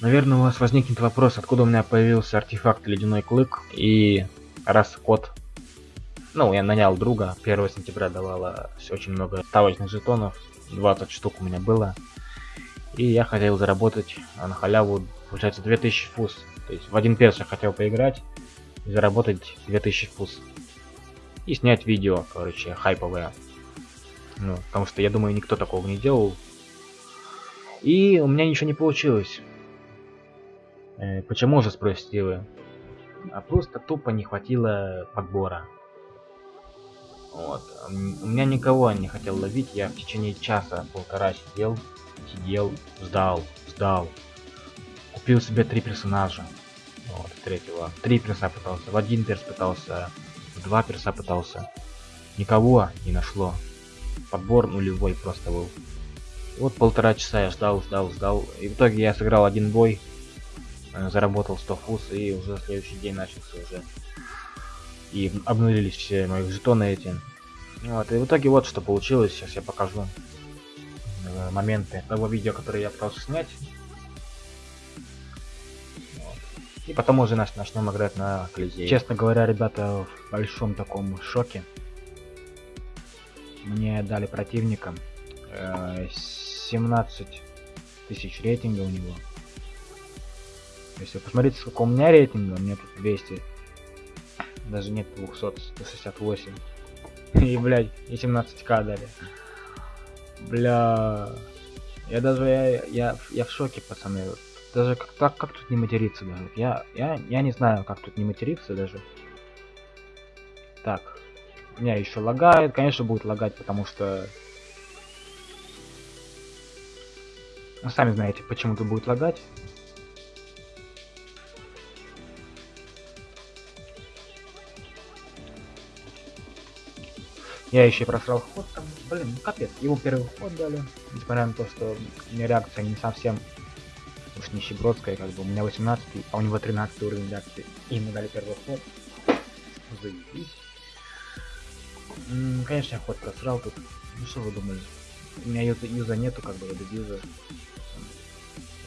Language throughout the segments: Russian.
Наверное, у вас возникнет вопрос, откуда у меня появился артефакт Ледяной Клык и раз код. Ну, я нанял друга, 1 сентября давала очень много ставочных жетонов, 20 штук у меня было. И я хотел заработать на халяву, получается, 2000 фус. То есть в один перс я хотел поиграть и заработать 2000 фус. И снять видео, короче, хайповое. Ну, потому что я думаю, никто такого не делал. И у меня ничего не получилось. Э, почему же, спросите вы? А просто тупо не хватило подбора. Вот. У меня никого не хотел ловить, я в течение часа, полтора сидел, сидел, ждал, ждал. Купил себе три персонажа. Вот, третьего. Три перса пытался, в один перс пытался, в два перса пытался. Никого не нашло. Подбор нулевой просто был. Вот полтора часа я ждал, ждал, ждал. И в итоге я сыграл один бой, заработал 100 фус, и уже следующий день начался уже. И обнулились все мои жетоны эти. Вот, и в итоге вот что получилось. Сейчас я покажу э, моменты того видео, которое я пытался снять. И потом уже нач начнем играть на Колизее. Честно говоря, ребята в большом таком шоке. Мне дали противника. Э, 17 тысяч рейтинга у него. Если посмотрите, сколько у меня рейтинга, у меня тут 200. Даже нет 200, 168. И, блядь, и 17к дали. Бля. Я даже, я, я, я в шоке, пацаны. Даже как, как, как тут не материться даже? Я, я, я не знаю, как тут не материться даже. Так. У меня еще лагает. Конечно, будет лагать, потому что Ну, сами знаете, почему тут будет лагать. Я еще просрал ход там, блин, ну капец, его первый ход дали, несмотря на то, что у меня реакция не совсем уж нищебродская, как бы, у меня 18, а у него 13 уровень реакции, и ему дали первый ход. Заебись. Конечно, я ход просрал тут, ну что вы думали? У меня юза, юза нету, как бы, я без юза.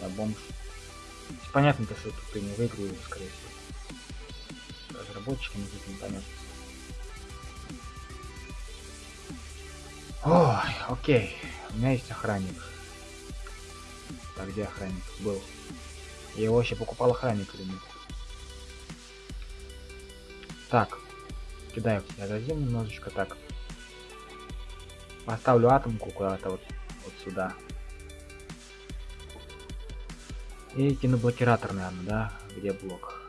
Я бомж. Понятно, то, что тут ты не выиграю, скорее всего. Разработчикам здесь непонятно. Ой, окей. У меня есть охранник. Так, где охранник? Был. Я его вообще покупал охранник или нет? Так. Кидаю к тебе дадим немножечко так. Поставлю атомку куда-то вот, вот сюда. И кину блокиратор, наверное, да? Где блок?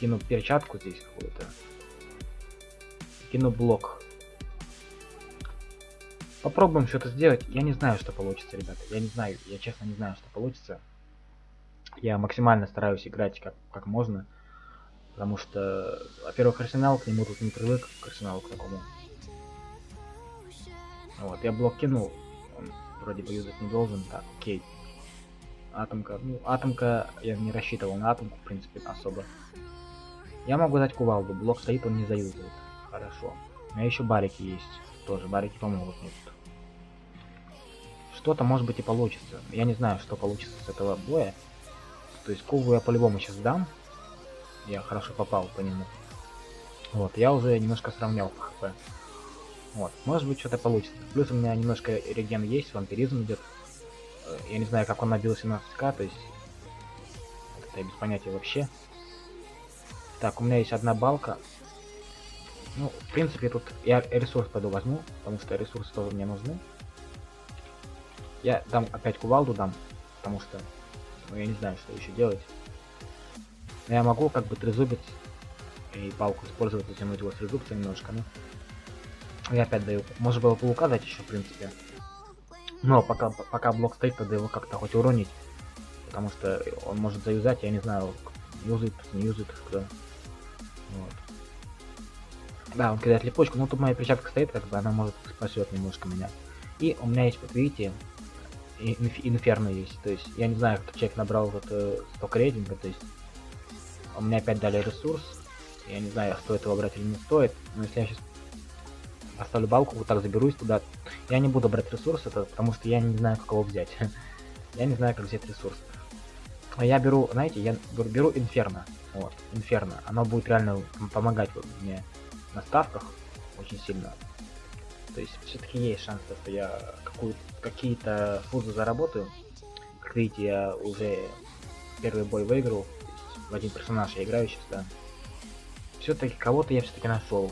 Кину перчатку здесь какую-то. Кину блок. Попробуем что-то сделать. Я не знаю, что получится, ребята. Я не знаю, я честно не знаю, что получится. Я максимально стараюсь играть как, как можно. Потому что, во-первых, арсенал к нему тут не привык, к арсеналу к такому. Вот, я блок кинул. Он вроде бы юзать не должен. Так, окей. Атомка. Ну, атомка, я не рассчитывал на атомку, в принципе, особо. Я могу дать кувалду. Блок стоит, он не заюзает. Хорошо. У меня еще барики есть. Тоже барики помогут мне. Что-то может быть и получится. Я не знаю, что получится с этого боя. То есть куву я по-любому сейчас дам. Я хорошо попал по нему. Вот, я уже немножко сравнял по хп. Вот, может быть что-то получится. Плюс у меня немножко реген есть, вампиризм идет. Э, я не знаю, как он набил 17к, то есть... Это я без понятия вообще. Так, у меня есть одна балка. Ну, в принципе, тут я ресурс пойду возьму, потому что ресурсы тоже мне нужны. Я дам опять кувалду дам, потому что ну, я не знаю, что еще делать. Но я могу как бы трезубить и палку использовать, затянуть его с трезубца немножко, ну. Я опять даю. Можно было паука дать еще, в принципе. Но пока, пока блок стоит, надо его как-то хоть уронить. Потому что он может заюзать, я не знаю, юзает, не юзает, кто. Вот. Да, он кидает липучку, но тут моя перчатка стоит, как бы она может спасет немножко меня. И у меня есть, вот видите, инферно есть. То есть я не знаю, кто человек набрал вот э, столько рейтинга, то есть у меня опять дали ресурс. Я не знаю, стоит его брать или не стоит. Но если я сейчас оставлю балку, вот так заберусь туда. Я не буду брать ресурс, это потому что я не знаю, как его взять. я не знаю, как взять ресурс. я беру, знаете, я беру Инферно. Вот, Инферно. Оно будет реально помогать мне на ставках очень сильно. То есть все-таки есть шанс, что я какие-то фузы заработаю. Как видите, я уже первый бой выиграл. В один персонаж я играю сейчас, да. Все-таки кого-то я все-таки нашел.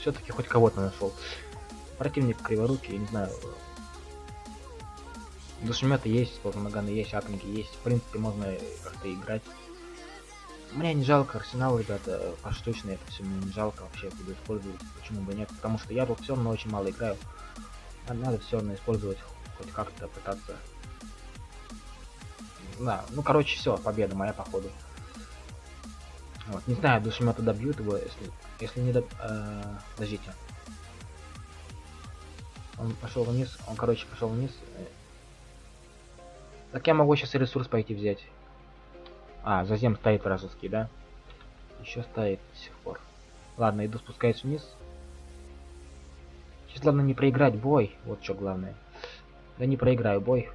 Все-таки хоть кого-то нашел. Противник криворукий, не знаю. Душеметы есть, полноганы есть, атомки есть. В принципе, можно как-то играть. Мне не жалко арсенал, ребята, поштучно это все мне не жалко вообще буду использовать. Почему бы нет? Потому что я тут все равно очень мало играю. Надо все равно использовать, хоть как-то пытаться. Да, ну короче, все, победа моя походу. Вот, не знаю, душемета добьют его, если, если не доб... Э, подождите. Он пошел вниз, он, короче, пошел вниз. Так я могу сейчас ресурс пойти взять. А, затем стоит вражеский, да? Еще стоит до сих пор. Ладно, иду спускаюсь вниз. Сейчас главное не проиграть бой. Вот что главное. Да не проиграю бой.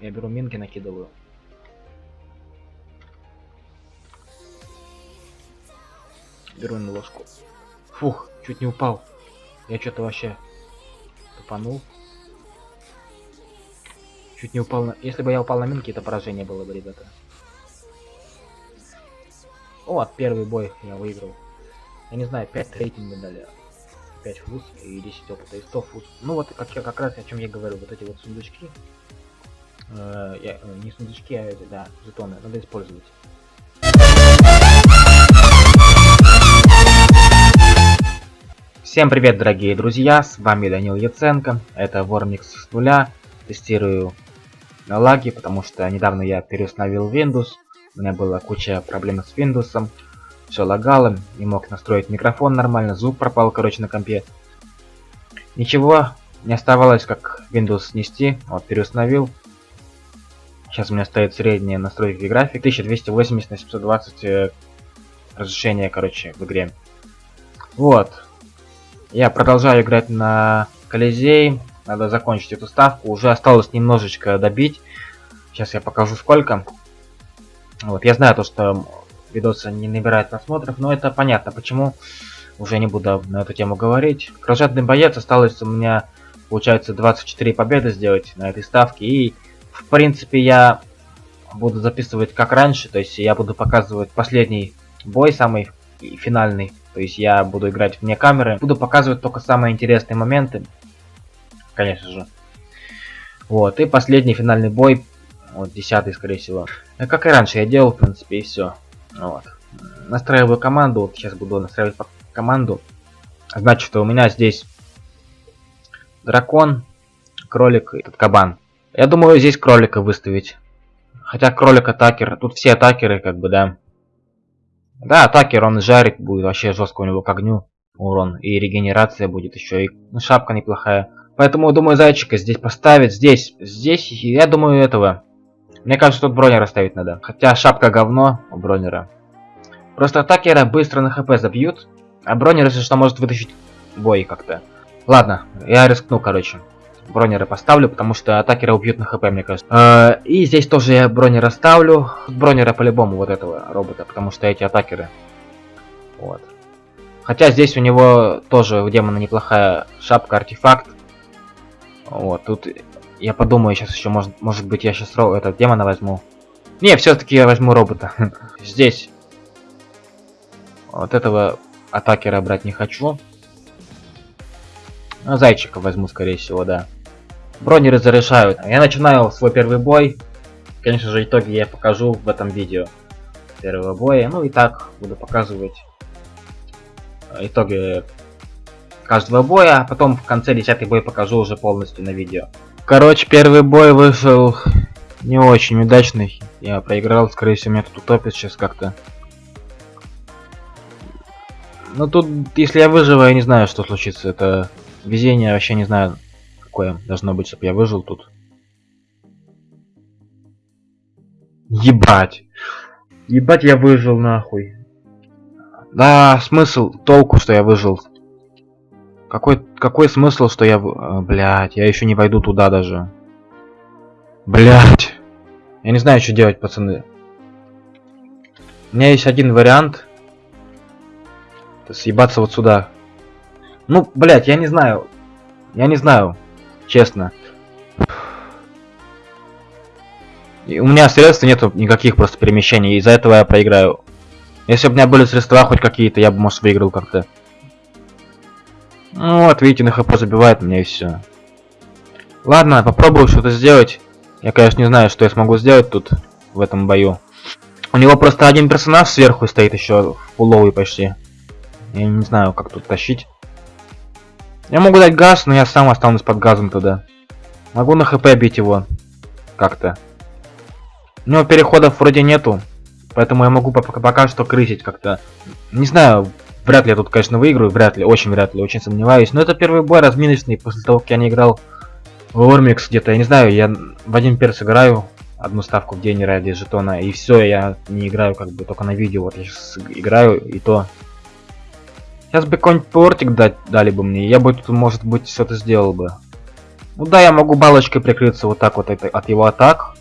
Я беру минки, накидываю. Беру на ложку. Фух, чуть не упал. Я что-то вообще тупанул. Чуть не упал на... Если бы я упал на минки, это поражение было бы, ребята. О, первый бой я выиграл. Я не знаю, 5 рейтинга дали. 5 фуз и 10 опыта и 100 фуз. Ну вот как, как раз о чем я говорю, вот эти вот сундучки. Э, я, э, не сундучки, а эти, да, жетоны, надо использовать. Всем привет, дорогие друзья, с вами Данил Яценко, это Вормикс с нуля, тестирую лаги, потому что недавно я переустановил Windows, у меня была куча проблем с Windows. Все лагало, не мог настроить микрофон нормально, звук пропал, короче, на компе. Ничего, не оставалось как Windows снести. Вот, переустановил. Сейчас у меня стоит средняя настройки график. 1280 на 720 э, разрешение, короче, в игре. Вот. Я продолжаю играть на Колизей. Надо закончить эту ставку. Уже осталось немножечко добить. Сейчас я покажу сколько. Вот, я знаю то, что видосы не набирают просмотров, но это понятно, почему. Уже не буду на эту тему говорить. Кровожадный боец осталось у меня, получается, 24 победы сделать на этой ставке. И, в принципе, я буду записывать как раньше. То есть я буду показывать последний бой, самый финальный. То есть я буду играть вне камеры. Буду показывать только самые интересные моменты. Конечно же. Вот, и последний финальный бой вот, десятый, скорее всего. А как и раньше я делал, в принципе, и все. Вот. Настраиваю команду. Вот сейчас буду настраивать команду. Значит, у меня здесь дракон, кролик и этот кабан. Я думаю, здесь кролика выставить. Хотя кролик атакер. Тут все атакеры, как бы, да. Да, атакер, он жарит, будет вообще жестко у него к огню урон. И регенерация будет еще. И ну, шапка неплохая. Поэтому, думаю, зайчика здесь поставить. Здесь, здесь, я думаю, этого. Мне кажется, тут бронера ставить надо. Хотя шапка говно у бронера. Просто атакера быстро на хп забьют. А бронер, если что, может вытащить бой как-то. Ладно, я рискну, короче. Бронера поставлю, потому что атакера убьют на хп, мне кажется. Э, и здесь тоже я бронера ставлю. Бронера по-любому вот этого робота, потому что эти атакеры. Вот. Хотя здесь у него тоже у демона неплохая шапка, артефакт. Вот, тут я подумаю сейчас еще, может, может быть, я сейчас этот демона возьму. Не, все-таки я возьму робота. Здесь. Вот этого атакера брать не хочу. Ну, зайчика возьму, скорее всего, да. Бронеры зарешают. Я начинаю свой первый бой. Конечно же, итоги я покажу в этом видео. Первого боя. Ну и так буду показывать итоги каждого боя. Потом в конце 10 бой покажу уже полностью на видео. Короче, первый бой вышел не очень удачный. Я проиграл, скорее всего, меня тут утопит сейчас как-то. Ну тут, если я выживу, я не знаю, что случится. Это везение, вообще не знаю, какое должно быть, чтобы я выжил тут. Ебать. Ебать, я выжил нахуй. Да, смысл, толку, что я выжил. Какой, какой смысл, что я... Блять, я еще не войду туда даже. Блять. Я не знаю, что делать, пацаны. У меня есть один вариант. Съебаться вот сюда. Ну, блядь, я не знаю. Я не знаю. Честно. И у меня средств нету никаких просто перемещений, из-за этого я проиграю. Если бы у меня были средства хоть какие-то, я бы, может, выиграл как-то. Ну вот, видите, на хп забивает меня и все. Ладно, попробую что-то сделать. Я, конечно, не знаю, что я смогу сделать тут, в этом бою. У него просто один персонаж сверху стоит еще, фуловый почти. Я не знаю, как тут тащить. Я могу дать газ, но я сам останусь под газом тогда. Могу на хп бить его. Как-то. У него переходов вроде нету. Поэтому я могу пока что крысить как-то. Не знаю, вряд ли я тут, конечно, выиграю. Вряд ли, очень вряд ли, очень сомневаюсь. Но это первый бой разминочный после того, как я не играл в Ормикс где-то. Я не знаю, я в один перс играю. Одну ставку в день ради жетона. И все, я не играю как бы только на видео. Вот я сейчас играю и то Сейчас бы какой-нибудь портик дать, дали бы мне, я бы тут, может быть, что-то сделал бы. Ну да, я могу балочкой прикрыться вот так вот это, от его атак.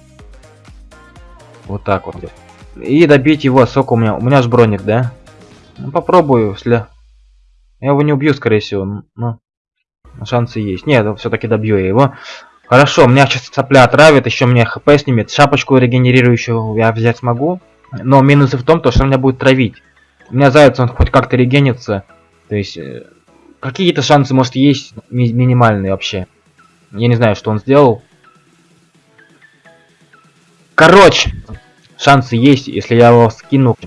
Вот так вот. И добить его, сок у меня. У меня же броник, да? Ну попробую, если... Я его не убью, скорее всего, но... Шансы есть. Нет, все-таки добью я его. Хорошо, меня сейчас цапля отравит, еще мне хп снимет. Шапочку регенерирующую я взять смогу. Но минусы в том, то, что меня будет травить. У меня заяц, он хоть как-то регенится. То есть, э, какие-то шансы, может, есть ми минимальные вообще. Я не знаю, что он сделал. Короче, шансы есть, если я его скину.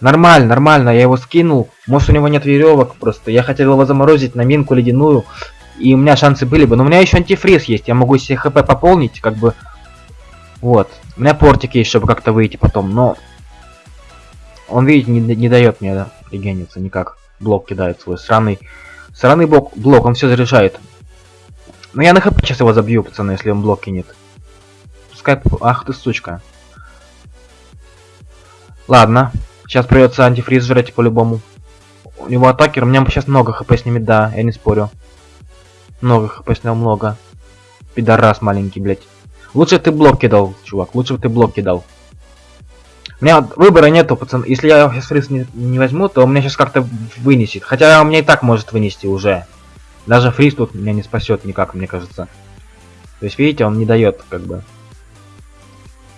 Нормально, нормально, я его скинул. Может, у него нет веревок просто. Я хотел его заморозить на минку ледяную. И у меня шансы были бы. Но у меня еще антифриз есть. Я могу себе хп пополнить, как бы. Вот. У меня портик есть, чтобы как-то выйти потом. Но он, видите, не, не дает мне да, регениться никак. Блок кидает свой сраный. Сраный блок, блок, он все заряжает. Но я на хп сейчас его забью, пацаны, если он блок кинет. Пускай... Ах ты сучка. Ладно. Сейчас придется антифриз жрать по-любому. У него атакер, у меня сейчас много хп снимет, да, я не спорю. Много хп снял, много. Пидорас маленький, блядь. Лучше ты блок кидал, чувак, лучше ты блок кидал. У меня выбора нету, пацан. Если я сейчас фриз не, не возьму, то у меня сейчас как-то вынесет. Хотя у меня и так может вынести уже. Даже фриз тут меня не спасет никак, мне кажется. То есть, видите, он не дает, как бы.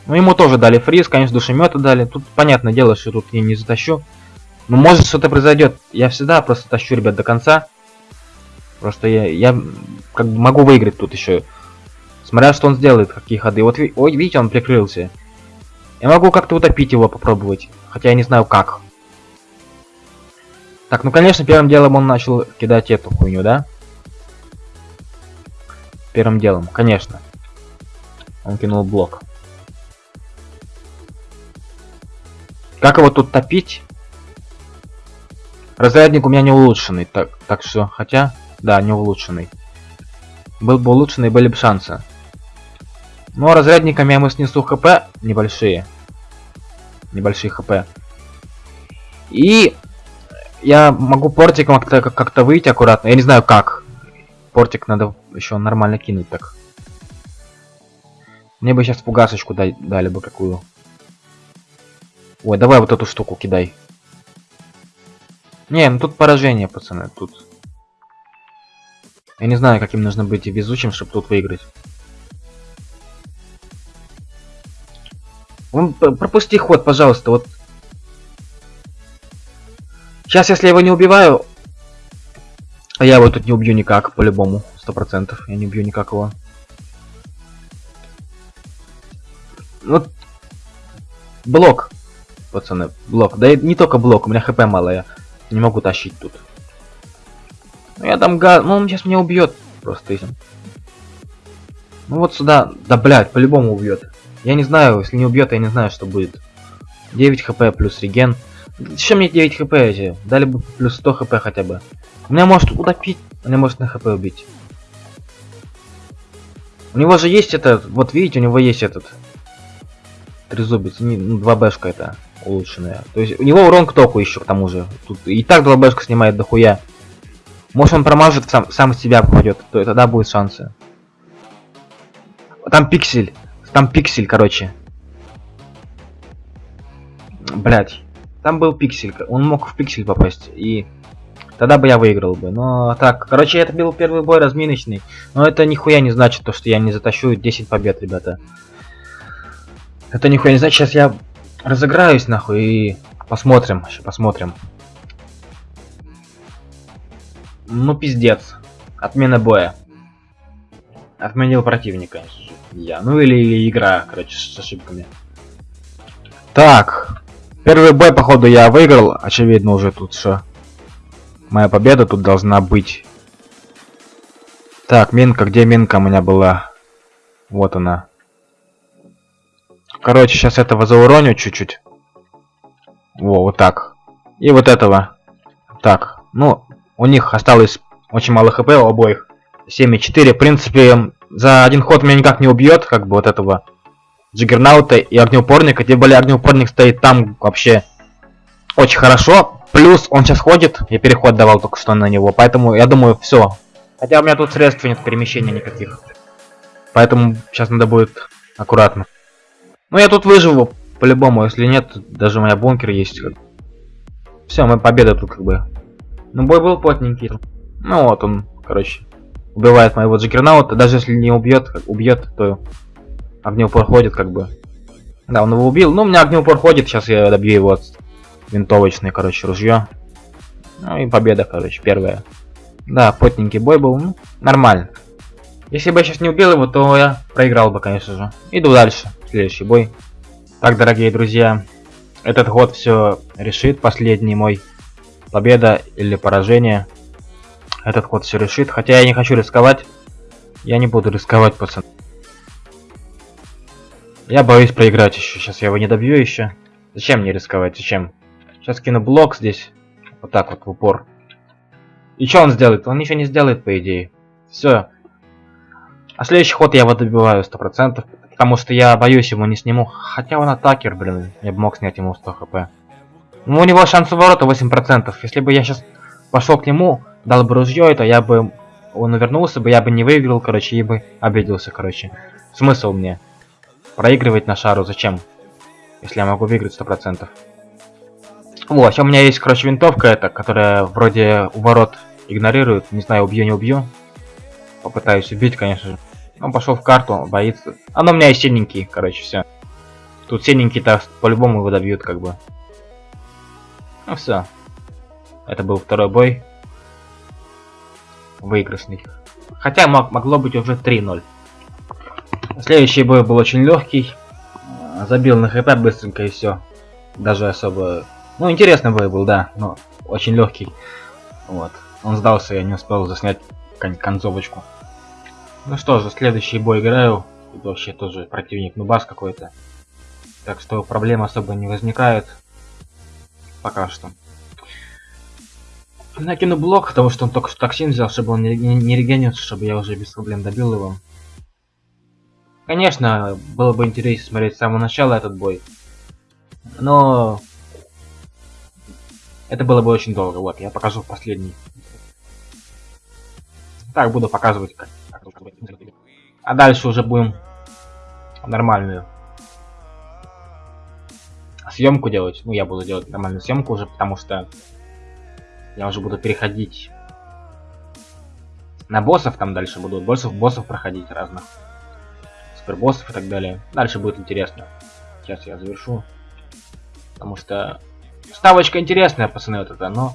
Ну, ему тоже дали фриз, конечно, душемета дали. Тут понятное дело, что тут я не затащу. Но может что-то произойдет. Я всегда просто тащу, ребят, до конца. Просто я, я как бы могу выиграть тут еще. Смотря что он сделает, какие ходы. Вот, ой, видите, он прикрылся. Я могу как-то утопить его попробовать. Хотя я не знаю как. Так, ну конечно, первым делом он начал кидать эту хуйню, да? Первым делом, конечно. Он кинул блок. Как его тут топить? Разрядник у меня не улучшенный, так, так что, хотя, да, не улучшенный. Был бы улучшенный, были бы шансы. Но ну, а разрядниками я ему снесу хп небольшие. Небольшие хп. И я могу портиком как-то как выйти аккуратно. Я не знаю как. Портик надо еще нормально кинуть так. Мне бы сейчас фугасочку дай, дали бы какую. Ой, давай вот эту штуку кидай. Не, ну тут поражение, пацаны, тут. Я не знаю, каким нужно быть везучим, чтобы тут выиграть. Он пропусти ход, пожалуйста, вот. Сейчас, если я его не убиваю, а я его тут не убью никак, по-любому, сто процентов, я не убью никак его. Вот блок, пацаны, блок. Да и не только блок, у меня хп мало, я не могу тащить тут. Ну я там гад, ну он сейчас меня убьет просто этим. Ну вот сюда, да блядь, по-любому убьет. Я не знаю, если не убьет, я не знаю, что будет. 9 хп плюс реген. Еще мне 9 хп эти? Дали бы плюс 100 хп хотя бы. Меня может утопить, меня может на хп убить. У него же есть этот, вот видите, у него есть этот. Трезубец, не, ну, 2 бэшка это улучшенная. То есть у него урон к току еще к тому же. Тут и так 2 бэшка снимает дохуя. Может он промажет, сам, сам себя попадет, то тогда будет шансы. Там пиксель. Там пиксель, короче. Блять. Там был пиксель. Он мог в пиксель попасть. И тогда бы я выиграл бы. Но так, короче, это был первый бой разминочный. Но это нихуя не значит, то, что я не затащу 10 побед, ребята. Это нихуя не значит. Сейчас я разыграюсь, нахуй, и посмотрим. Еще посмотрим. Ну, пиздец. Отмена боя. Отменил противника. Я. Ну или игра, короче, с ошибками. Так. Первый бой, походу, я выиграл. Очевидно, уже тут что. Моя победа тут должна быть. Так, минка, где минка у меня была? Вот она. Короче, сейчас этого зауроню чуть-чуть. Во, вот так. И вот этого. Так, ну, у них осталось очень мало хп у обоих. 7,4. В принципе, за один ход меня никак не убьет, как бы вот этого Джиггернаута и огнеупорника. Тем более огнеупорник стоит там вообще очень хорошо. Плюс он сейчас ходит, я переход давал только что на него, поэтому я думаю, все. Хотя у меня тут средств нет перемещения никаких. Поэтому сейчас надо будет аккуратно. Ну я тут выживу, по-любому, если нет, даже у меня бункер есть. Все, мы победа тут как бы. Ну бой был плотненький. Ну вот он, короче, убивает моего Джиггернаута. Даже если не убьет, убьет, то огнеупор ходит как бы. Да, он его убил. Ну, у меня огнеупор ходит, сейчас я добью его винтовочное, короче, ружье. Ну и победа, короче, первая. Да, потненький бой был, ну, нормально. Если бы я сейчас не убил его, то я проиграл бы, конечно же. Иду дальше, следующий бой. Так, дорогие друзья, этот год все решит, последний мой победа или поражение. Этот ход все решит, хотя я не хочу рисковать. Я не буду рисковать, пацан. Я боюсь проиграть еще, сейчас я его не добью еще. Зачем мне рисковать, зачем? Сейчас кину блок здесь, вот так вот в упор. И что он сделает? Он ничего не сделает, по идее. Все. А следующий ход я его добиваю 100%, потому что я боюсь его не сниму. Хотя он атакер, блин, я бы мог снять ему 100 хп. Ну, у него шанс ворота 8%. Если бы я сейчас пошел к нему, дал бы ружье, это я бы... Он увернулся бы, я бы не выиграл, короче, и бы обиделся, короче. Смысл мне? Проигрывать на шару зачем? Если я могу выиграть 100%. Вот, у меня есть, короче, винтовка эта, которая вроде у ворот игнорирует. Не знаю, убью, не убью. Попытаюсь убить, конечно же. Он пошел в карту, боится. Оно у меня есть синенький, короче, все. Тут синенький-то по-любому его добьют, как бы. Ну все. Это был второй бой. Выигрышный. Хотя мог, могло быть уже 3-0. Следующий бой был очень легкий. Забил на хп быстренько и все. Даже особо... Ну, интересный бой был, да, но очень легкий. Вот. Он сдался, я не успел заснять кон концовочку. Ну что же, следующий бой играю. Тут вообще тоже противник нубас какой-то. Так что проблем особо не возникает. Пока что. Накину блок, потому что он только что токсин взял, чтобы он не, не, регенился, чтобы я уже без проблем добил его. Конечно, было бы интересно смотреть с самого начала этот бой. Но... Это было бы очень долго. Вот, я покажу последний. Так, буду показывать, как... А дальше уже будем нормальную съемку делать. Ну, я буду делать нормальную съемку уже, потому что я уже буду переходить на боссов, там дальше буду боссов, боссов проходить разных, супербоссов и так далее. Дальше будет интересно. Сейчас я завершу, потому что ставочка интересная, пацаны, вот это, но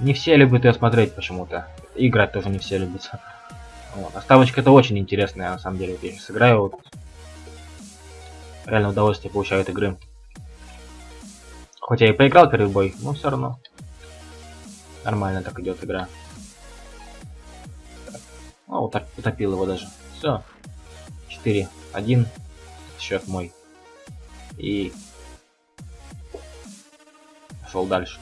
не все любят ее смотреть почему-то. Играть тоже не все любят. Вот. А ставочка это очень интересная, на самом деле. Вот я сейчас играю, вот, реально удовольствие получаю от игры. Хоть я и проиграл первый бой, но все равно. Нормально так идет игра. Так. О, утоп, утопил его даже. Все. 4-1. Счет мой. И пошел дальше.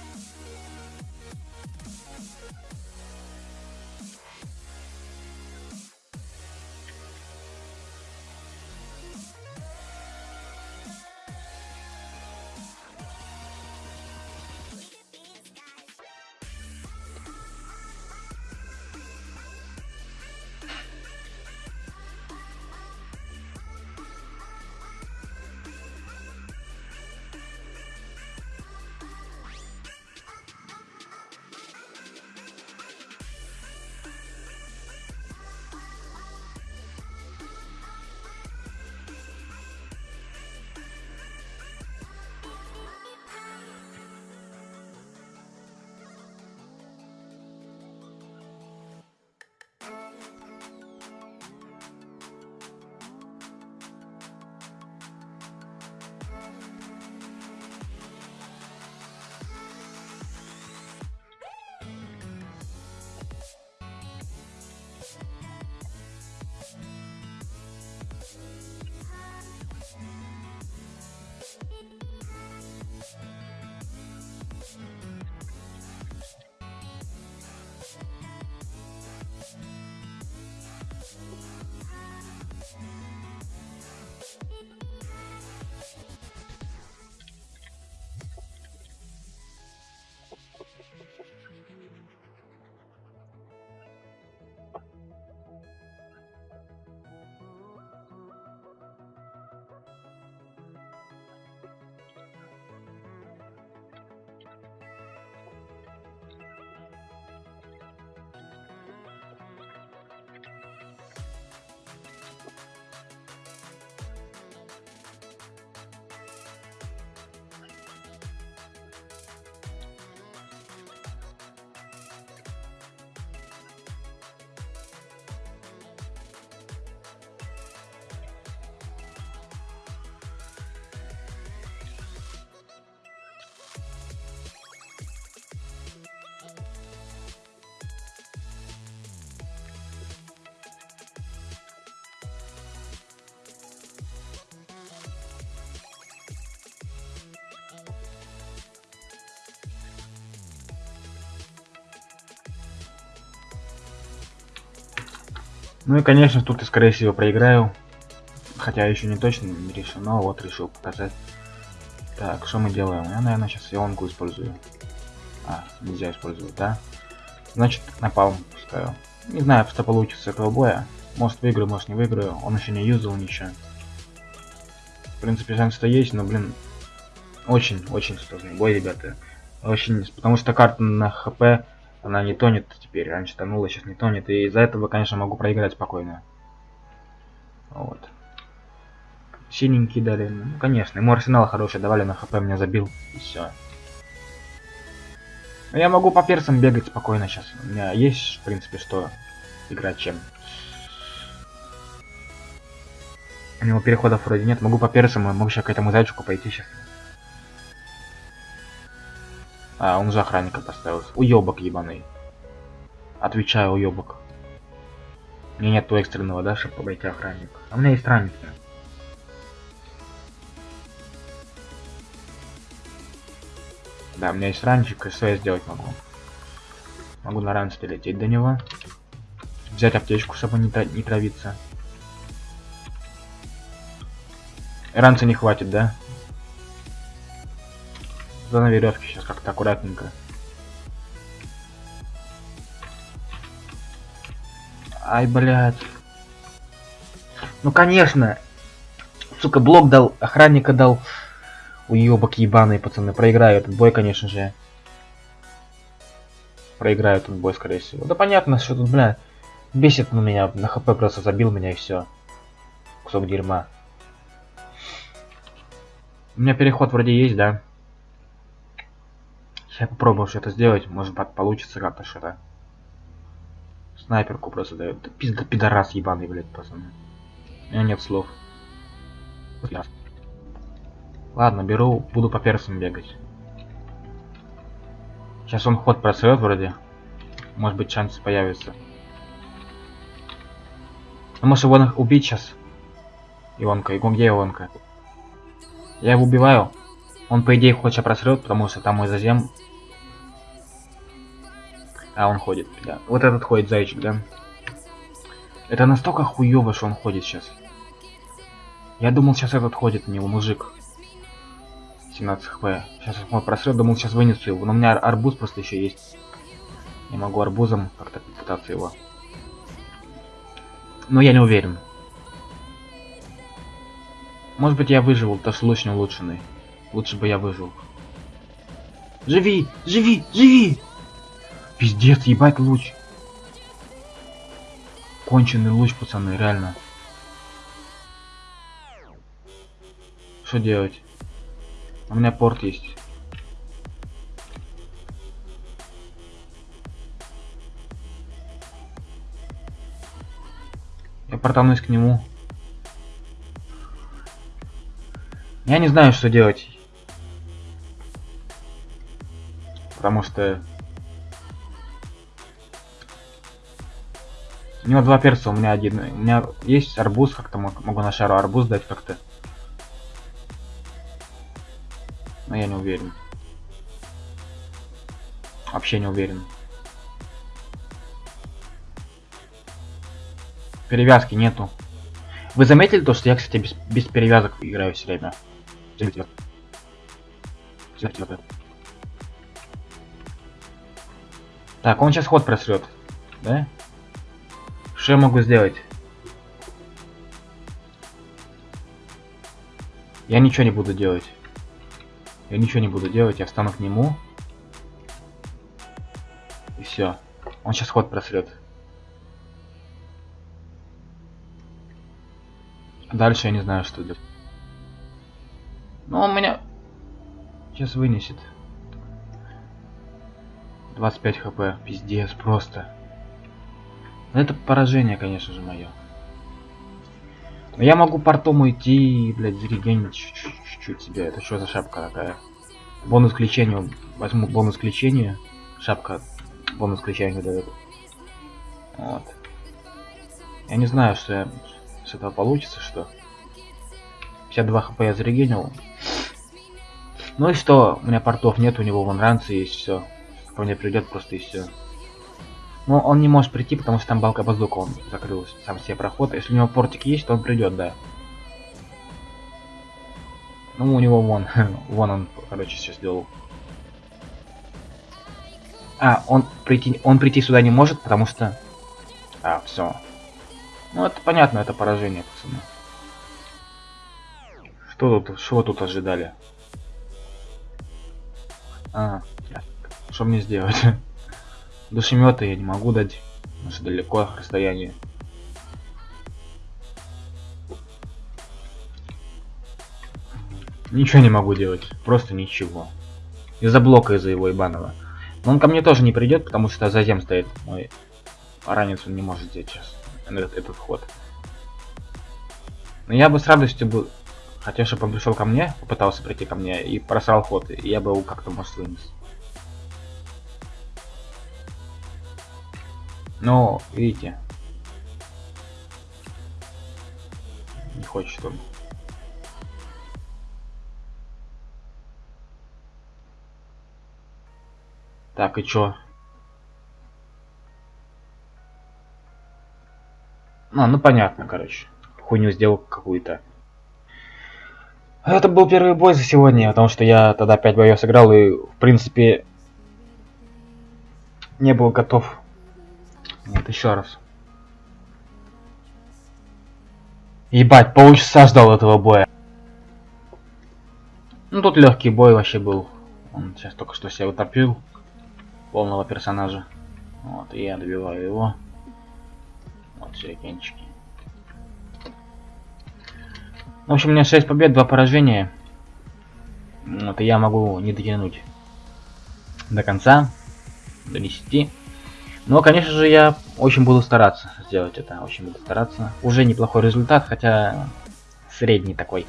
Ну и конечно тут я скорее всего проиграю. Хотя еще не точно не решил, но вот решил показать. Так, что мы делаем? Я, наверное, сейчас ионку использую. А, нельзя использовать, да? Значит, напалм пускаю. Не знаю, что получится этого боя. Может выиграю, может не выиграю. Он еще не юзал ничего. В принципе, шанс-то есть, но, блин, очень-очень сложный бой, ребята. Очень, потому что карта на хп, она не тонет теперь. Раньше тонула, сейчас не тонет. И из-за этого, конечно, могу проиграть спокойно. Вот. Синенький дали. Ну, конечно, ему арсенал хороший давали, на хп меня забил. И все. Я могу по персам бегать спокойно сейчас. У меня есть, в принципе, что играть чем. У него переходов вроде нет. Могу по персам, могу сейчас к этому зайчику пойти сейчас. А, он же охранника поставил. Уебок ебаный. Отвечаю, уебок. У меня нету экстренного, да, чтобы обойти охранника. А у меня есть ранник. Да, у меня есть ранчик, и что я сделать могу? Могу на ранце долететь до него. Взять аптечку, чтобы не, не травиться. Ранца не хватит, да? За на веревке сейчас как-то аккуратненько. Ай, блядь. Ну, конечно. Сука, блок дал, охранника дал. Уебок ебаный, пацаны. Проиграю этот бой, конечно же. Проиграю этот бой, скорее всего. Да понятно, что тут, бля, бесит на меня. На хп просто забил меня и все. Кусок дерьма. У меня переход вроде есть, да? Сейчас попробую что-то сделать. Может получится как-то что-то. Снайперку просто дает. Да пизда пидорас ебаный, блядь, пацаны. У меня нет слов. Ладно, беру, буду по персам бегать. Сейчас он ход просрет вроде. Может быть шансы появятся. А может его убить сейчас? Ионка, где Ионка? Я его убиваю. Он по идее хочет просрет, потому что там мой зазем. А он ходит, да. Вот этот ходит зайчик, да. Это настолько хуёво, что он ходит сейчас. Я думал, сейчас этот ходит, у него мужик. 17 хп. Сейчас мой просрет, думал, сейчас вынесу его. Но у меня арбуз просто еще есть. Я могу арбузом как-то пытаться его. Но я не уверен. Может быть я выживу, потому что луч не улучшенный. Лучше бы я выжил. Живи! Живи! Живи! Пиздец, ебать луч. Конченый луч, пацаны, реально. Что делать? У меня порт есть. Я портанусь к нему. Я не знаю, что делать. Потому что... У него два перца, у меня один. У меня есть арбуз, как-то могу на шару арбуз дать как-то. Но я не уверен. Вообще не уверен. Перевязки нету. Вы заметили то, что я, кстати, без, без перевязок играю все время? Так, он сейчас ход просрет. Да? Что я могу сделать? Я ничего не буду делать. Я ничего не буду делать, я встану к нему. И все. Он сейчас ход просрет. Дальше я не знаю, что делать. Но он меня сейчас вынесет. 25 хп. Пиздец, просто. Но это поражение, конечно же, мое. Но я могу портом уйти, блядь, зарегенить чуть-чуть себя. Это что за шапка такая? Бонус к лечению. Возьму бонус к лечению. Шапка бонус к лечению дает. Вот. Я не знаю, что я с этого получится, что. 52 хп я зарегенил. Ну и что? У меня портов нет, у него вон ранцы есть, все. Ко мне придет просто и все. Но он не может прийти, потому что там балка базука, он закрыл сам себе проход. Если у него портик есть, то он придет, да. Ну, у него вон, вон он, короче, все сделал. А, он прийти, он прийти сюда не может, потому что... А, все. Ну, это понятно, это поражение, пацаны. Что тут, что тут ожидали? А, что мне сделать? Душемета я не могу дать, потому что далеко расстояние. Ничего не могу делать, просто ничего. Из-за блока из-за его ебаного. Но он ко мне тоже не придет, потому что за зем стоит мой ранец, он не может сделать сейчас этот, этот ход. Но я бы с радостью бы хотел, чтобы он пришел ко мне, попытался прийти ко мне и просрал ход, и я бы его как-то может вынес. Но, видите, не хочет он. Так, и чё? А, ну понятно, короче. Хуйню сделал какую-то. Это был первый бой за сегодня, потому что я тогда 5 боев сыграл и, в принципе, не был готов. Нет, еще раз. Ебать, полчаса ждал этого боя. Ну тут легкий бой вообще был. Он сейчас только что себя утопил полного персонажа. Вот, и я добиваю его. Вот сюрикенчики. В общем, у меня 6 побед, 2 поражения. Вот, и я могу не дотянуть до конца, до 10. Но, конечно же, я очень буду стараться сделать это, очень буду стараться. Уже неплохой результат, хотя средний такой.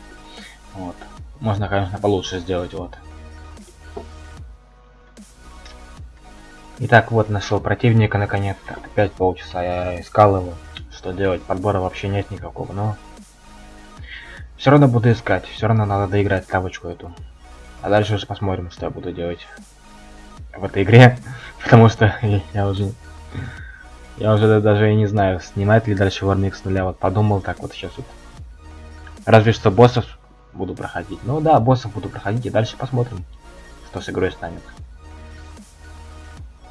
Вот. Можно, конечно, получше сделать, вот. Итак, вот нашел противника наконец-то. Опять полчаса я искал его. Что делать? Подбора вообще нет никакого, но... Все равно буду искать. Все равно надо доиграть тавочку эту. А дальше уже посмотрим, что я буду делать в этой игре. Потому что я уже... Я уже даже и не знаю, снимать ли дальше Warmix с нуля. Вот подумал так вот сейчас вот. Разве что боссов буду проходить. Ну да, боссов буду проходить и дальше посмотрим, что с игрой станет.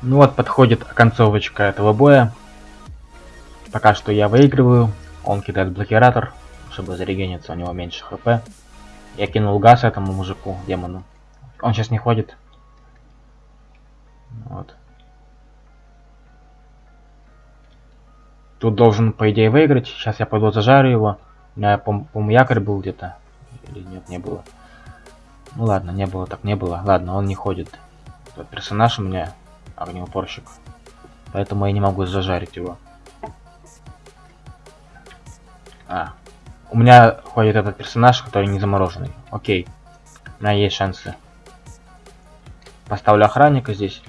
Ну вот, подходит концовочка этого боя. Пока что я выигрываю. Он кидает блокиратор, чтобы зарегениться, у него меньше хп. Я кинул газ этому мужику, демону. Он сейчас не ходит. Тут должен, по идее, выиграть. Сейчас я пойду зажарю его. У меня, по-моему, якорь был где-то. Или нет, не было. Ну ладно, не было, так не было. Ладно, он не ходит. Тот персонаж у меня огнеупорщик. Поэтому я не могу зажарить его. А. У меня ходит этот персонаж, который не замороженный. Окей. У меня есть шансы. Поставлю охранника здесь.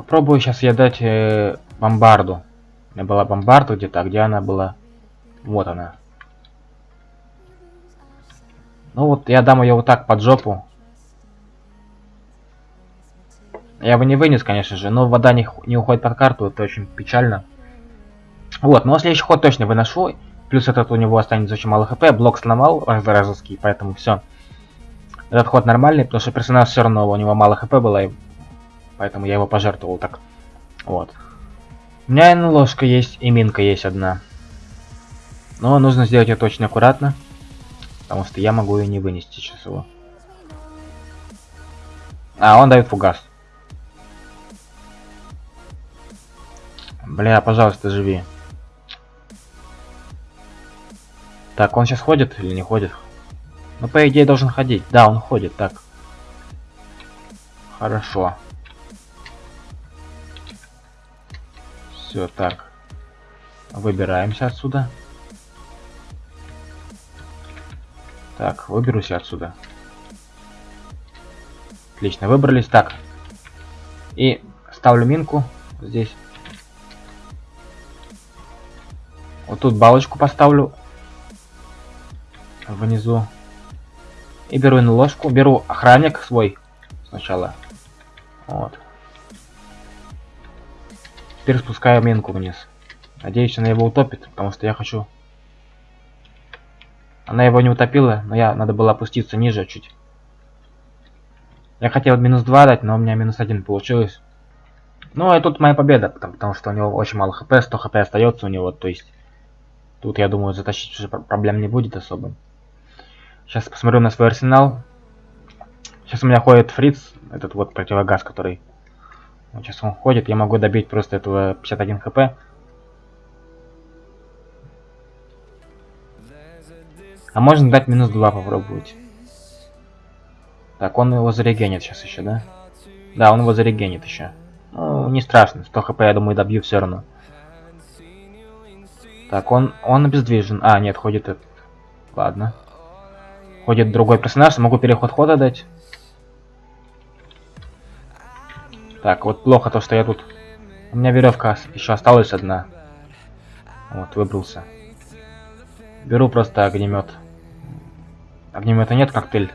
Попробую сейчас я дать э, бомбарду. У меня была бомбарда где-то, а где она была? Вот она. Ну вот, я дам ее вот так под жопу. Я бы не вынес, конечно же, но вода не, не уходит под карту, это очень печально. Вот, но следующий ход точно выношу. Плюс этот у него останется очень мало хп, блок сломал разовский, поэтому все. Этот ход нормальный, потому что персонаж все равно у него мало хп было, и поэтому я его пожертвовал так. Вот. У меня ложка есть, и минка есть одна. Но нужно сделать это очень аккуратно, потому что я могу ее не вынести сейчас его. А, он дает фугас. Бля, пожалуйста, живи. Так, он сейчас ходит или не ходит? Ну, по идее, должен ходить. Да, он ходит, так. Хорошо. Все, так. Выбираемся отсюда. Так, выберусь отсюда. Отлично, выбрались. Так. И ставлю минку здесь. Вот тут балочку поставлю. Внизу. И беру на ложку. Беру охранник свой сначала. Вот. Теперь спускаю минку вниз. Надеюсь, она его утопит, потому что я хочу... Она его не утопила, но я надо было опуститься ниже чуть. Я хотел минус 2 дать, но у меня минус 1 получилось. Ну, и тут моя победа, потому, потому что у него очень мало хп, 100 хп остается у него, то есть... Тут, я думаю, затащить уже проблем не будет особо. Сейчас посмотрю на свой арсенал. Сейчас у меня ходит фриц, этот вот противогаз, который... Вот сейчас он ходит, я могу добить просто этого 51 хп. А можно дать минус 2 попробовать. Так, он его зарегенит сейчас еще, да? Да, он его зарегенит еще. Ну, не страшно, 100 хп, я думаю, добью все равно. Так, он, он обездвижен. А, нет, ходит. Ладно. Ходит другой персонаж, могу переход хода дать. Так, вот плохо то, что я тут... У меня веревка еще осталась одна. Вот, выбрался. Беру просто огнемет. Огнемета нет, коктейль.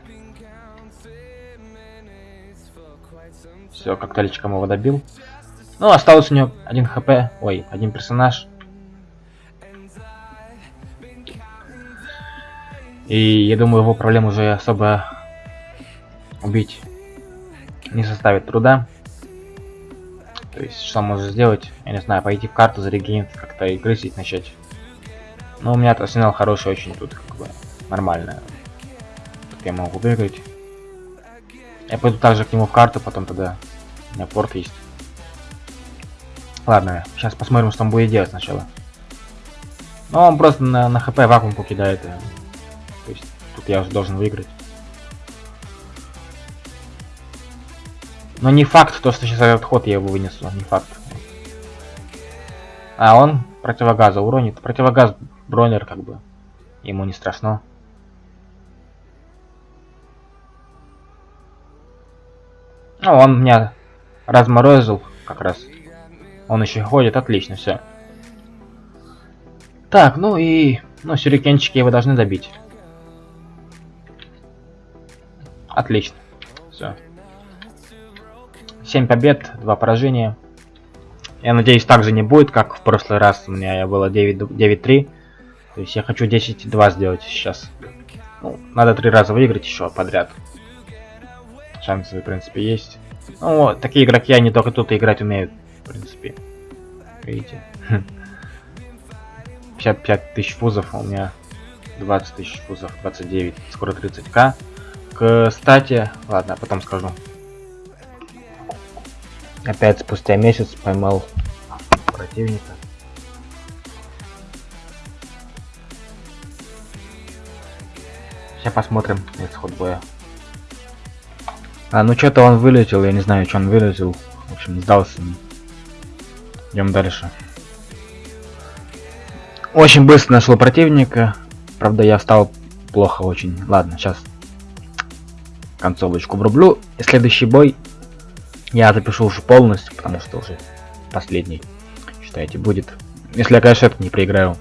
Все, коктейльчиком его добил. Ну, осталось у него один хп. Ой, один персонаж. И я думаю, его проблем уже особо убить не составит труда. То есть, что можно сделать? Я не знаю, пойти в карту, зарегенить, как-то и крысить начать. Но у меня арсенал хороший очень тут, как бы, нормально. Тут я могу выиграть. Я пойду также к нему в карту, потом тогда у меня порт есть. Ладно, сейчас посмотрим, что он будет делать сначала. Ну, он просто на, на хп вакуум покидает. То есть тут я уже должен выиграть. Но не факт, то, что сейчас этот ход я его вынесу, не факт. А он противогаза уронит. Противогаз бронер как бы. Ему не страшно. Ну, он меня разморозил как раз. Он еще ходит, отлично, все. Так, ну и... Ну, сюрикенчики его должны добить. Отлично. Все. 7 побед, 2 поражения. Я надеюсь, так же не будет, как в прошлый раз у меня было 9-3. То есть я хочу 10-2 сделать сейчас. Ну, надо три раза выиграть еще подряд. Шансы, в принципе, есть. Ну, вот, такие игроки, они только тут играть умеют, в принципе. Видите? 55 тысяч фузов, а у меня 20 тысяч фузов, 29, скоро 30к. Кстати, ладно, потом скажу. Опять спустя месяц поймал противника. Сейчас посмотрим исход боя. А, ну что-то он вылетел, я не знаю, что он вылетел. В общем, сдался. Идем дальше. Очень быстро нашел противника. Правда, я встал плохо очень. Ладно, сейчас концовочку врублю. И следующий бой я запишу уже полностью, потому что уже последний, считайте, будет. Если я, конечно, это не проиграю.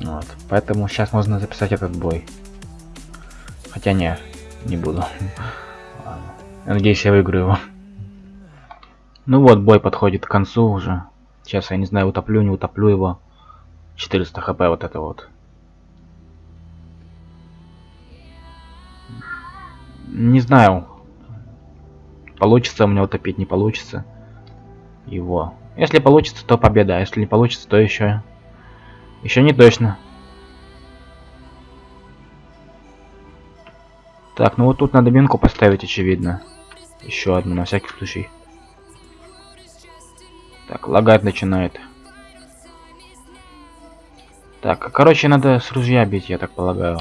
Вот. Поэтому сейчас можно записать этот бой. Хотя не, не буду. Я надеюсь, я выиграю его. Ну вот, бой подходит к концу уже. Сейчас я не знаю, утоплю, не утоплю его. 400 хп вот это вот. Не знаю. Получится у меня утопить, не получится. Его. Если получится, то победа. А если не получится, то еще... Еще не точно. Так, ну вот тут надо минку поставить, очевидно. Еще одну, на всякий случай. Так, лагать начинает. Так, короче, надо с ружья бить, я так полагаю.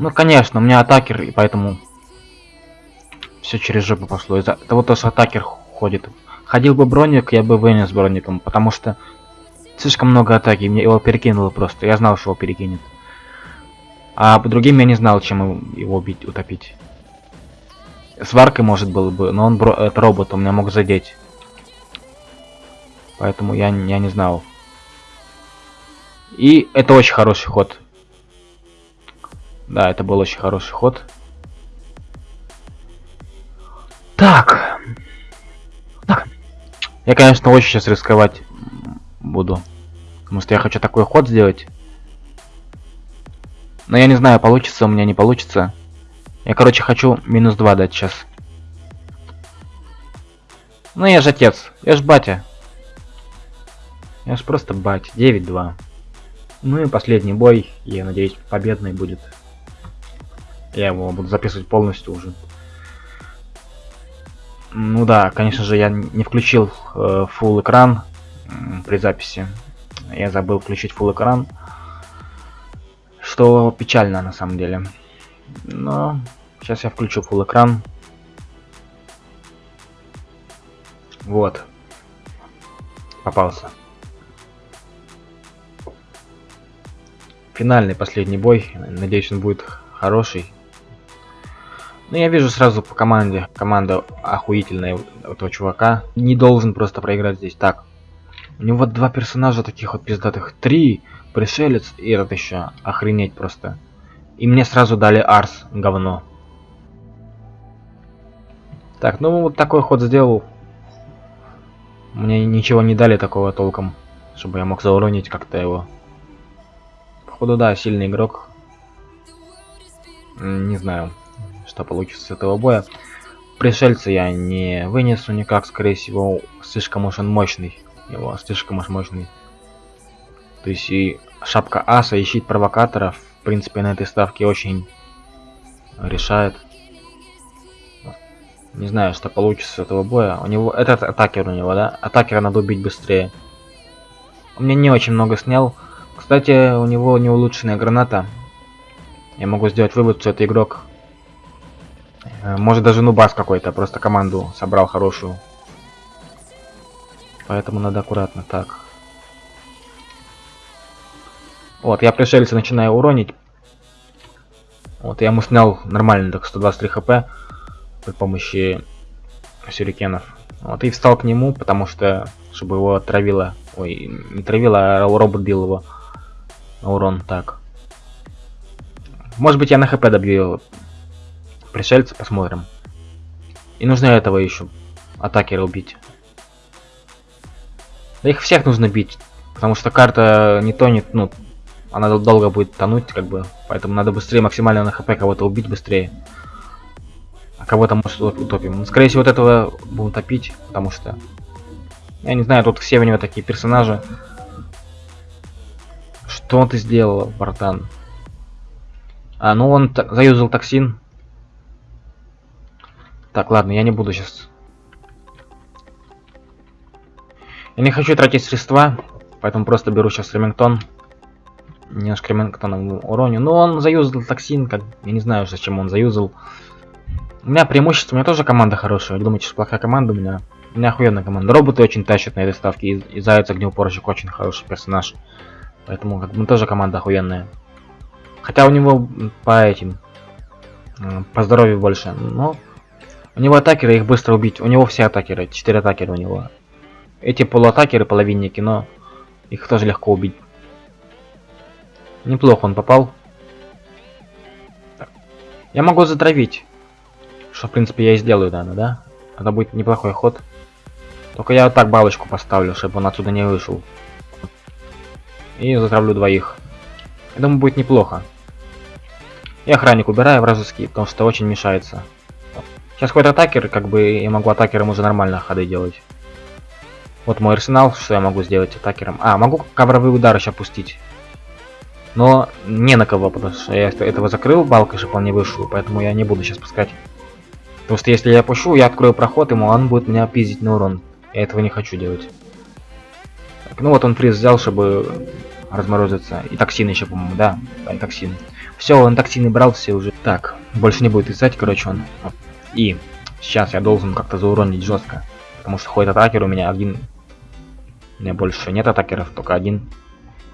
Ну, конечно, у меня атакер, и поэтому все через жопу пошло. Из-за того, что атакер ходит. Ходил бы броник, я бы вынес броником, потому что Слишком много атаки, мне его перекинуло просто. Я знал, что его перекинет. А по другим я не знал, чем его убить, утопить. Сваркой может было бы, но он бро это робот, он меня мог задеть. Поэтому я, я не знал. И это очень хороший ход. Да, это был очень хороший ход. Так. Так. Я, конечно, очень сейчас рисковать буду. Потому что я хочу такой ход сделать. Но я не знаю, получится у меня, не получится. Я, короче, хочу минус 2 дать сейчас. Ну я же отец, я ж батя. Я ж просто батя. 9-2. Ну и последний бой, я надеюсь, победный будет. Я его буду записывать полностью уже. Ну да, конечно же, я не включил э, full экран при записи. Я забыл включить full экран. Что печально на самом деле. Но сейчас я включу full экран. Вот. Попался. Финальный последний бой. Надеюсь, он будет хороший. Ну, я вижу сразу по команде. Команда охуительная этого чувака. Не должен просто проиграть здесь. Так. У него два персонажа таких вот пиздатых. Три. Пришелец и этот еще. Охренеть просто. И мне сразу дали Арс. Говно. Так, ну вот такой ход сделал. Мне ничего не дали такого толком. Чтобы я мог зауронить как-то его. Походу, да, сильный игрок. Не знаю что получится с этого боя. Пришельца я не вынесу никак, скорее всего, слишком уж он мощный. Его слишком уж мощный. То есть и шапка аса и щит провокаторов, в принципе, на этой ставке очень решает. Не знаю, что получится с этого боя. У него этот атакер у него, да? Атакера надо убить быстрее. У меня не очень много снял. Кстати, у него не улучшенная граната. Я могу сделать вывод, что это игрок может даже нубас какой-то, просто команду собрал хорошую. Поэтому надо аккуратно. Так. Вот, я пришельца начинаю уронить. Вот, я ему снял нормально, так 123 хп при помощи сюрикенов. Вот, и встал к нему, потому что, чтобы его отравило. Ой, не травило, а робот бил его урон. Так. Может быть, я на хп добью его пришельца посмотрим. И нужно этого еще атакера убить. Их всех нужно бить, потому что карта не тонет, ну, она долго будет тонуть, как бы, поэтому надо быстрее, максимально на хп кого-то убить быстрее. А кого-то может утопим. Ну, скорее всего, вот этого будем топить, потому что... Я не знаю, тут все у него такие персонажи. Что ты сделал, братан? А, ну он заюзал токсин. Так, ладно, я не буду сейчас. Я не хочу тратить средства, поэтому просто беру сейчас Ремингтон. Немножко Ремингтоном уроню. Но он заюзал токсин, как... Я не знаю, зачем он заюзал. У меня преимущество, у меня тоже команда хорошая. Вы думаете, что плохая команда у меня? У меня охуенная команда. Роботы очень тащат на этой ставке. И, и Заяц Огнеупорщик очень хороший персонаж. Поэтому как бы тоже команда охуенная. Хотя у него по этим... По здоровью больше. Но у него атакеры, их быстро убить. У него все атакеры, 4 атакера у него. Эти полуатакеры, половинники, но их тоже легко убить. Неплохо он попал. Я могу затравить. Что, в принципе, я и сделаю, наверное, да? Это будет неплохой ход. Только я вот так балочку поставлю, чтобы он отсюда не вышел. И затравлю двоих. Я думаю, будет неплохо. И охранник убираю вражеский, потому что очень мешается. Сейчас какой-то атакер, как бы я могу атакером уже нормально ходы делать. Вот мой арсенал, что я могу сделать атакером. А, могу ковровые удары сейчас пустить. Но не на кого, потому что я этого закрыл балкой, чтобы он не вышел, поэтому я не буду сейчас пускать. Потому что если я пущу, я открою проход, ему он будет меня пиздить на урон. Я этого не хочу делать. Так, ну вот он фриз взял, чтобы разморозиться. И токсин еще, по-моему, да? Да, и токсин. Все, он токсины брал все уже. Так, больше не будет искать, короче, он. И сейчас я должен как-то зауронить жестко. Потому что ходит атакер у меня один. У меня больше нет атакеров, только один.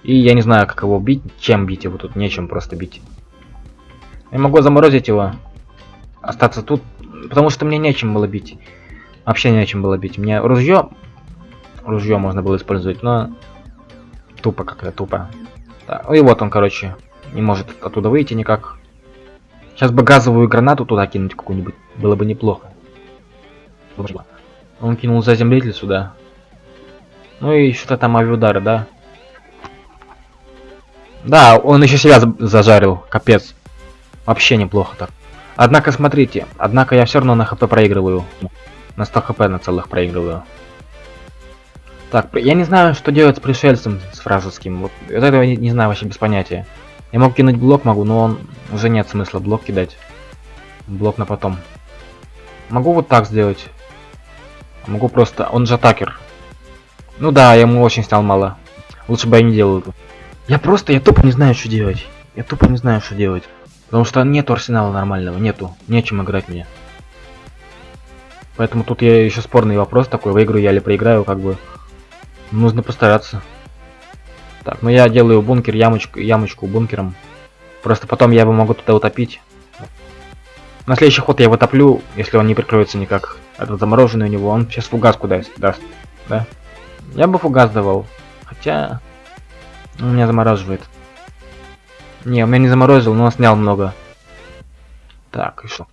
И я не знаю, как его бить, чем бить его тут, нечем просто бить. Я могу заморозить его, остаться тут, потому что мне нечем было бить. Вообще нечем было бить. Мне ружье, ружье можно было использовать, но тупо как-то тупо. Да. И вот он, короче, не может оттуда выйти никак. Сейчас бы газовую гранату туда кинуть какую-нибудь. Было бы неплохо. Он кинул заземлитель сюда. Ну и что-то там авиудары, да? Да, он еще себя зажарил, капец. Вообще неплохо так. Однако, смотрите, однако я все равно на хп проигрываю. На 100 хп на целых проигрываю. Так, я не знаю, что делать с пришельцем, с фразовским. Вот этого не, не знаю вообще без понятия. Я мог кинуть блок, могу, но он уже нет смысла блок кидать. Блок на потом. Могу вот так сделать. Могу просто... Он же атакер. Ну да, я ему очень снял мало. Лучше бы я не делал это. Я просто, я тупо не знаю, что делать. Я тупо не знаю, что делать. Потому что нету арсенала нормального, нету. Нечем играть мне. Поэтому тут я еще спорный вопрос такой, выиграю я или проиграю, как бы. Нужно постараться. Так, ну я делаю бункер, ямочку, ямочку бункером. Просто потом я его могу туда утопить. На следующий ход я его топлю, если он не прикроется никак. Этот замороженный у него, он сейчас фугаску даст, даст. Да? Я бы фугас давал. Хотя... Он меня замораживает. Не, у меня не заморозил, но он снял много. Так, и что?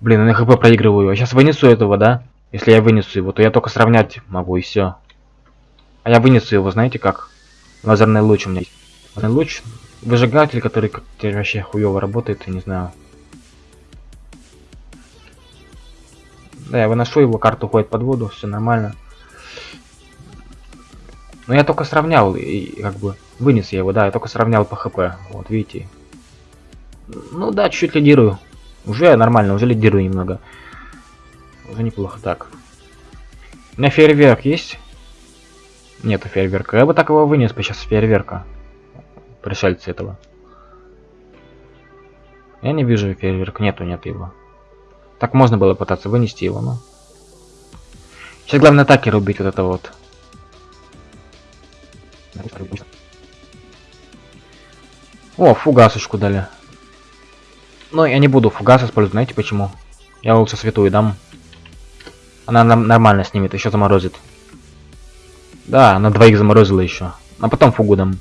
Блин, я хп проигрываю. Я сейчас вынесу этого, да? Если я вынесу его, то я только сравнять могу и все. А я вынесу его, знаете как? Лазерный луч у меня есть. Лазерный луч, выжигатель, который как вообще хуево работает, я не знаю. Да, я выношу его, карта уходит под воду, все нормально. Но я только сравнял, и как бы вынес я его, да, я только сравнял по хп. Вот, видите. Ну да, чуть-чуть лидирую. Уже нормально, уже лидирую немного. Уже неплохо. Так. У меня фейерверк есть? Нету фейерверка. Я бы так его вынес бы сейчас фейерверка. Пришельцы этого. Я не вижу фейерверка. Нету, нет его. Так можно было пытаться вынести его, но... Сейчас главное атакер убить вот это вот. О, фугасочку дали. Но я не буду фугас использовать, знаете почему? Я лучше святую дам. Она нам нормально снимет, еще заморозит. Да, она двоих заморозила еще. А потом фугу дам.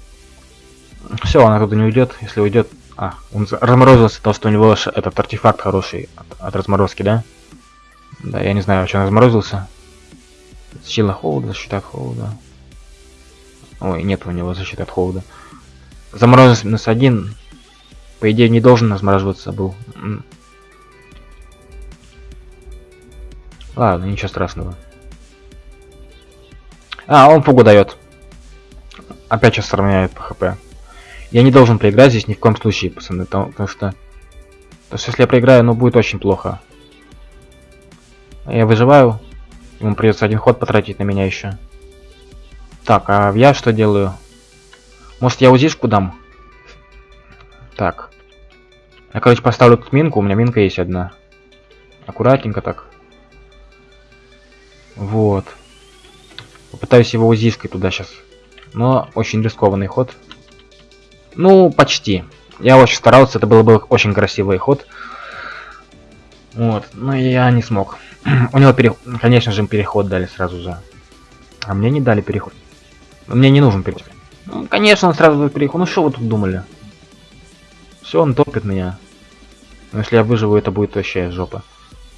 Все, она туда не уйдет. Если уйдет. А, он разморозился, то что у него этот артефакт хороший от, от разморозки, да? Да, я не знаю, что он разморозился. Сила холода, защита от холода. Ой, нет у него защиты от холода. Заморозился один. По идее, не должен размораживаться был. Ладно, ничего страшного. А, он фугу дает. Опять сейчас сравняет по хп. Я не должен проиграть здесь ни в коем случае, пацаны, потому, потому что... Потому что если я проиграю, ну будет очень плохо. Я выживаю. Ему придется один ход потратить на меня еще. Так, а я что делаю? Может я узишку дам? Так. Я, короче, поставлю тут минку. У меня минка есть одна. Аккуратненько так. Вот. Попытаюсь его узишкой туда сейчас. Но очень рискованный ход. Ну, почти. Я очень старался, это был бы очень красивый ход. Вот, но я не смог. У него, переход, конечно же, переход дали сразу же. А мне не дали переход. Мне не нужен переход. Ну, конечно, он сразу переход. Ну что вы тут думали? Все, он топит меня. Но если я выживу, это будет вообще жопа.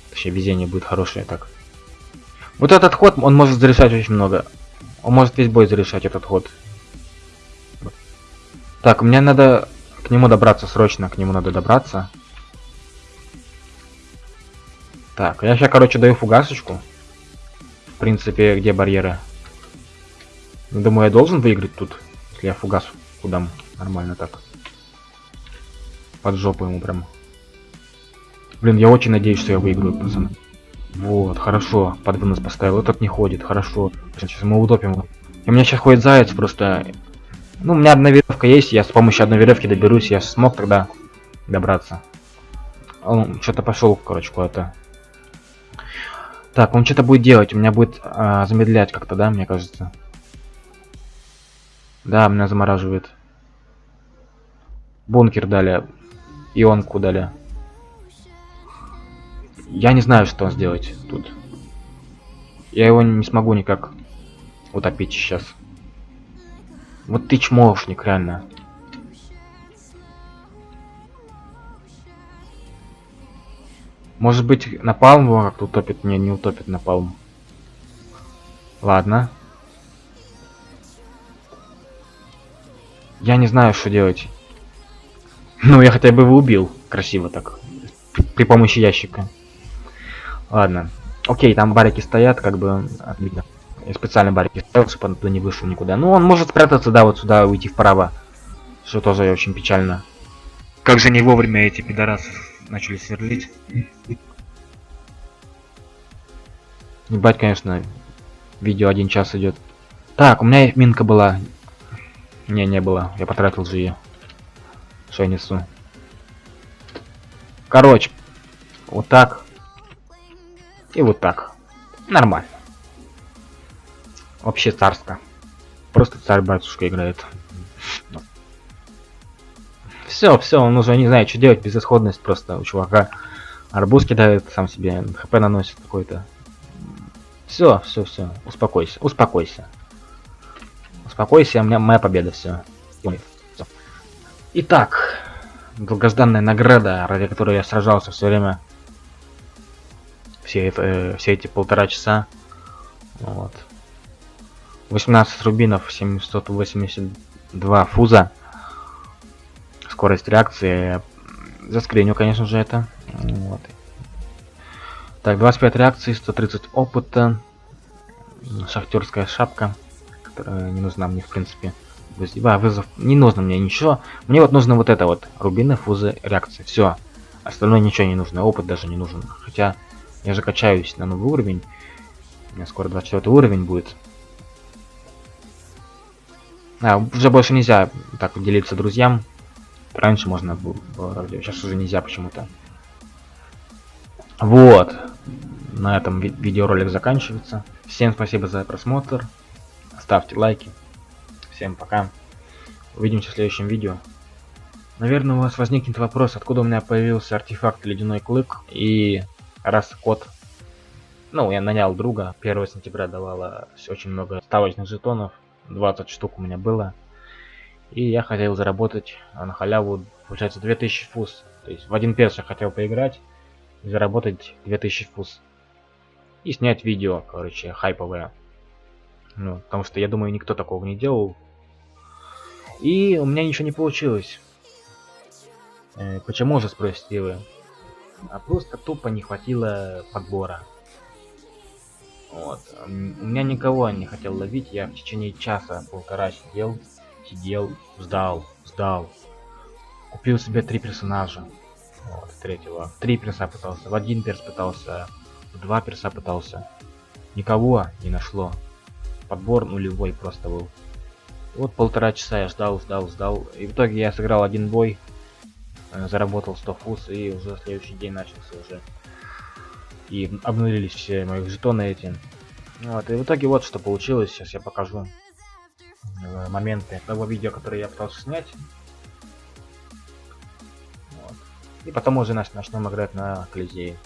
Вообще везение будет хорошее так. Вот этот ход, он может зарешать очень много. Он может весь бой зарешать этот ход. Так, мне надо к нему добраться срочно, к нему надо добраться. Так, я сейчас, короче, даю фугасочку. В принципе, где барьеры? Думаю, я должен выиграть тут, если я фугас удам. Нормально так. Под жопу ему прям. Блин, я очень надеюсь, что я выиграю, пацаны. Вот, хорошо. Под вынос поставил. Этот не ходит, хорошо. Сейчас мы утопим. И у меня сейчас ходит заяц просто. Ну, у меня одна веревка есть, я с помощью одной веревки доберусь, я смог тогда добраться. Он что-то пошел, короче, куда-то. Так, он что-то будет делать, у меня будет а, замедлять как-то, да, мне кажется. Да, меня замораживает. Бункер дали. Ионку дали. Я не знаю, что сделать тут. Я его не смогу никак утопить сейчас. Вот ты чмошник, реально. Может быть, напалм его как-то утопит? Не, не утопит напалм. Ладно. Я не знаю, что делать. Ну, я хотя бы его убил. Красиво так. При, при помощи ящика. Ладно. Окей, там барики стоят, как бы видно. Я специально барики ставил, чтобы он туда не вышел никуда. Ну, он может спрятаться, да, вот сюда, уйти вправо. Что тоже очень печально. Как же не вовремя эти пидорасы начали сверлить. Ебать, конечно, видео один час идет. Так, у меня минка была. Не, не было. Я потратил же ее. Что я несу? Короче, вот так. И вот так. Нормально. Вообще царско. Просто царь-батюшка играет. Все, все, он уже не знает, что делать, безысходность просто у чувака. Арбуз кидает, сам себе хп наносит какой-то. Все, все, все, успокойся, успокойся. Успокойся, у меня моя победа, все. Итак, долгожданная награда, ради которой я сражался все время. Все, э, все эти полтора часа. Вот. 18 рубинов, 782 фуза скорость реакции. Заскриню, конечно же, это. Вот. Так, 25 реакций, 130 опыта. Шахтерская шапка, которая не нужна мне, в принципе. А, вызов. Не нужно мне ничего. Мне вот нужно вот это вот. Рубины, фузы, реакции. Все. Остальное ничего не нужно. Опыт даже не нужен. Хотя я же качаюсь на новый уровень. У меня скоро 24 уровень будет. А, уже больше нельзя так делиться друзьям. Раньше можно было, сейчас уже нельзя почему-то. Вот. На этом ви видеоролик заканчивается. Всем спасибо за просмотр. Ставьте лайки. Всем пока. Увидимся в следующем видео. Наверное, у вас возникнет вопрос, откуда у меня появился артефакт Ледяной Клык. И раз код... Ну, я нанял друга. 1 сентября давала очень много ставочных жетонов. 20 штук у меня было. И я хотел заработать на халяву, получается, 2000 фуз. То есть в один перс я хотел поиграть и заработать 2000 фуз. И снять видео, короче, хайповое. Ну, потому что я думаю, никто такого не делал. И у меня ничего не получилось. Э, почему же, спросите вы? А просто тупо не хватило подбора. Вот. У меня никого не хотел ловить, я в течение часа полтора сидел сидел, ждал, ждал. Купил себе три персонажа. Вот, третьего. Три перса пытался, в один перс пытался, в два перса пытался. Никого не нашло. Подбор нулевой просто был. Вот полтора часа я ждал, ждал, ждал. И в итоге я сыграл один бой, заработал 100 фуз, и уже следующий день начался уже. И обнулились все мои жетоны эти. Вот, и в итоге вот что получилось, сейчас я покажу. Э, моменты того видео, которое я пытался снять. Вот. И потом уже начнем играть на Колизее.